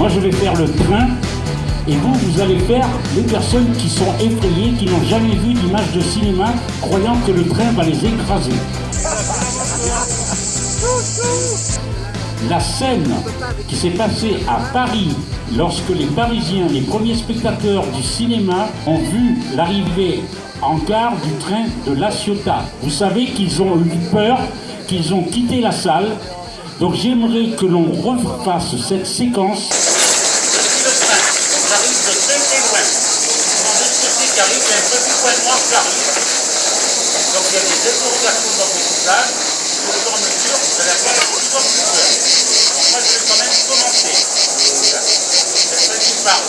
Moi, je vais faire le train et vous, vous allez faire les personnes qui sont effrayées, qui n'ont jamais vu d'image de cinéma, croyant que le train va les écraser. La scène qui s'est passée à Paris lorsque les Parisiens, les premiers spectateurs du cinéma, ont vu l'arrivée en gare du train de La Ciotat. Vous savez qu'ils ont eu peur, qu'ils ont quitté la salle. Donc j'aimerais que l'on refasse cette séquence. On arrive de très très loin. On de ce côté qui Donc il y a des échauffements dans le visage. Au fur et à mesure, vous avoir plus en plus peur. Donc moi je vais quand même commencer. C'est ça qui parle.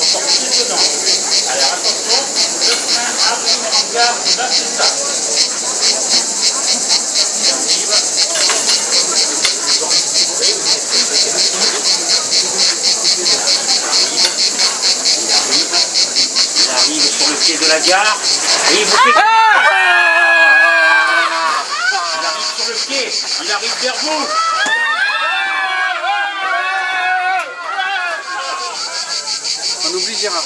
On sort plus dedans. Alors attention, le train arrive en gare de la César. Il arrive sur le pied de la gare et il vous fait... Il arrive sur le pied, il arrive vers vous. On oublie Gérard.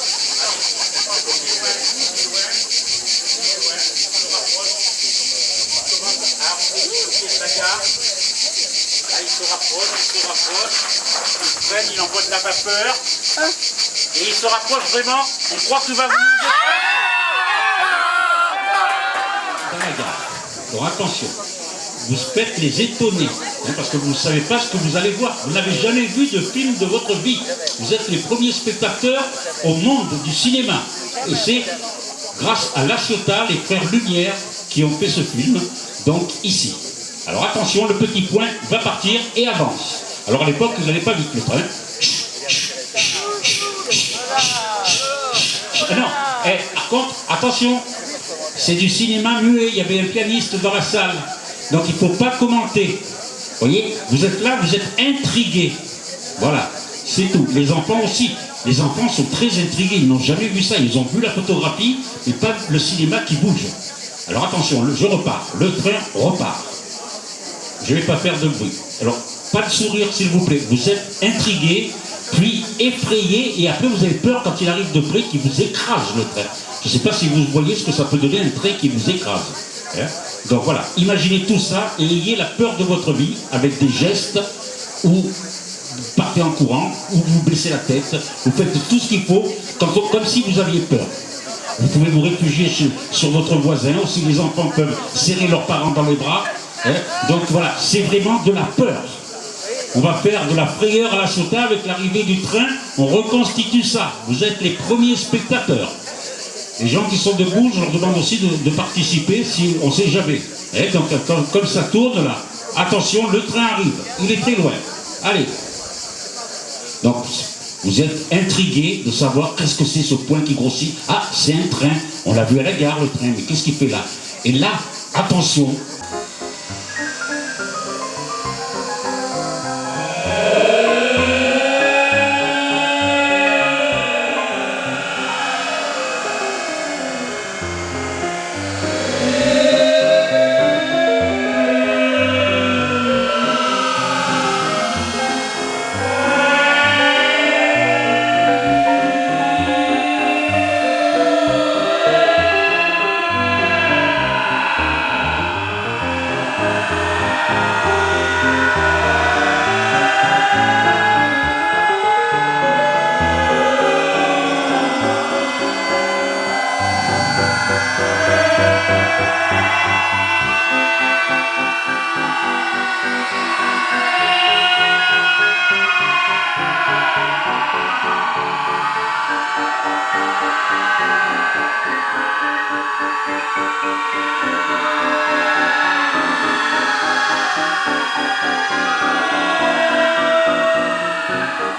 Là, il se rapproche, il se rapproche. Il freine, il envoie de la vapeur. Et il se rapproche vraiment. On croit qu'il va vous... Alors attention, vous faites les étonner, hein, parce que vous ne savez pas ce que vous allez voir. Vous n'avez jamais vu de film de votre vie. Vous êtes les premiers spectateurs au monde du cinéma. Et c'est grâce à La Ciotat, les frères Lumière, qui ont fait ce film, donc ici. Alors attention, le petit point va partir et avance. Alors à l'époque, vous n'avez pas vite le train. Non, par contre, attention, c'est du cinéma muet, il y avait un pianiste dans la salle. Donc il ne faut pas commenter. Vous voyez, vous êtes là, vous êtes intrigués. Voilà, c'est tout. Les enfants aussi. Les enfants sont très intrigués, ils n'ont jamais vu ça. Ils ont vu la photographie, mais pas le cinéma qui bouge. Alors attention, je repars. Le train repart. Je ne vais pas faire de bruit. Alors, pas de sourire s'il vous plaît. Vous êtes intrigués, puis effrayés, et après vous avez peur quand il arrive de près qu'il vous écrase le train. Je ne sais pas si vous voyez ce que ça peut donner un train qui vous écrase. Hein Donc voilà, imaginez tout ça et ayez la peur de votre vie avec des gestes où vous partez en courant, ou vous baissez la tête, vous faites tout ce qu'il faut, comme, si vous aviez peur. Vous pouvez vous réfugier sur votre voisin, aussi les enfants peuvent serrer leurs parents dans les bras. hein. Donc voilà, c'est vraiment de la peur. On va faire de la frayeur à la Ciotat avec l'arrivée du train, on reconstitue ça. Vous êtes les premiers spectateurs. Les gens qui sont debout, je leur demande aussi de, participer si on ne sait jamais. Eh, donc comme ça tourne là, attention, le train arrive, il est très loin. Allez. Donc vous êtes intrigués de savoir qu'est-ce que c'est ce point qui grossit. Ah, c'est un train, on l'a vu à la gare le train, mais qu'est-ce qu'il fait là? Et là, attention,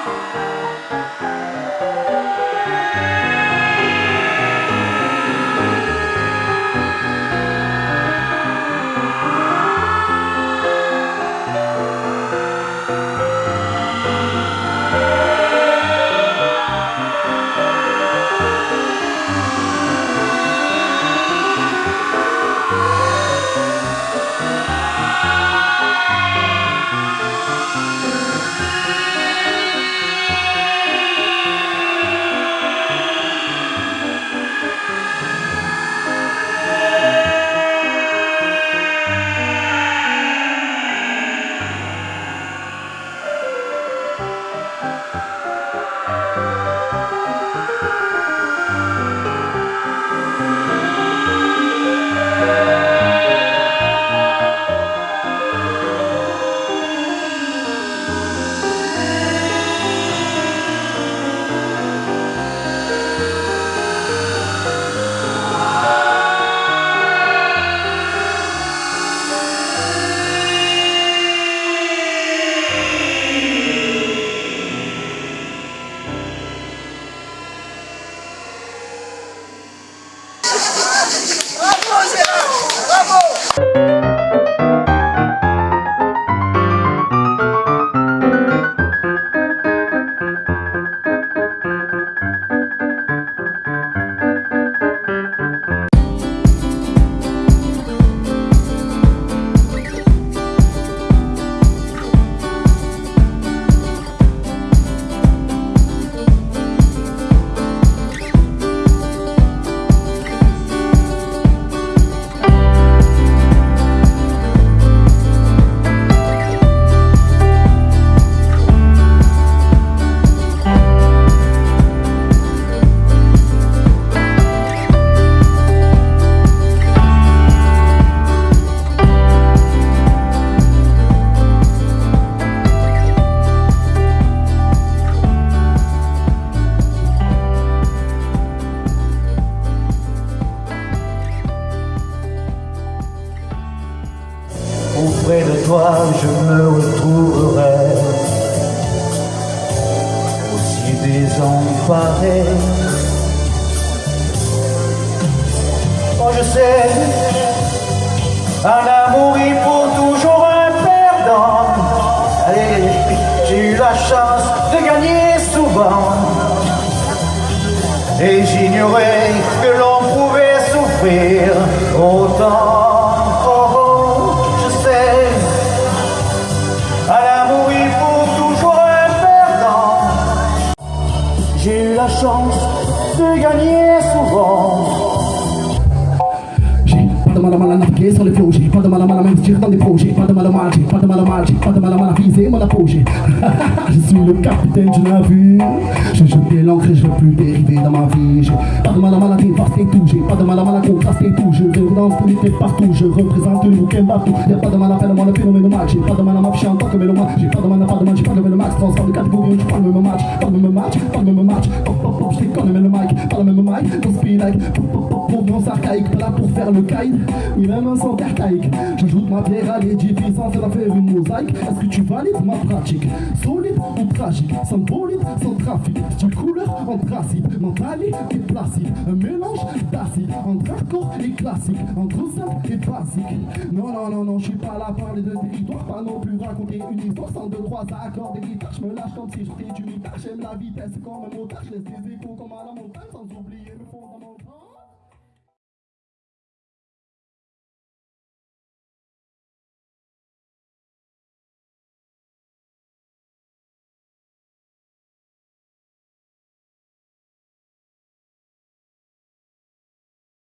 Música je me retrouverai aussi désemparé. Oh, je sais, un amour il faut toujours un perdant. Allez, j'ai eu la chance de gagner souvent. Et j'ignorais que l'on pouvait souffrir autant. J'ai pas de mal à mal à m'investir dans des projets, pas de mal à j'ai pas de mal à mal, j'ai pas de mal à apogée. je suis le capitaine du navire, je jette l'ancre et je veux plus dériver dans ma vie. J'ai pas de mal à mal à dévaster tout, j'ai pas de mal à mal à contraster tout, je dans l'unité partout, je représente le week-end partout. Y'a pas de mal à faire moi le phénomène match, j'ai pas de mal à m'afficher en tant que mélomane, j'ai pas de mal à pas de mal, j'ai pas de mal max, transforme de catégorie, je parle le même match, pas le même match, pas le même match, pop pop pop, je déconne mais le mic, pas le même mic, dans speed like, pop pop pop, provenance archaïque, pas là pour faire le kite, ni même un son archaïque. J'ajoute ma pierre à l'édifice sans faire faire une mosaïque. Est-ce que tu valides ma pratique? Solide ou tragique? Sans bolide, sans trafic. Du couleur anthracite, mentalite et placide. Un mélange d'acide entre hardcore et classique, entre simple et basique. Non, non, non, non, je suis pas là à parler de territoire, pas non plus raconter une histoire sans deux, trois accords des guitares. Je me lâche comme si j'étais du mitard. J'aime la vitesse comme un motard, je laisse des échos comme à la montagne.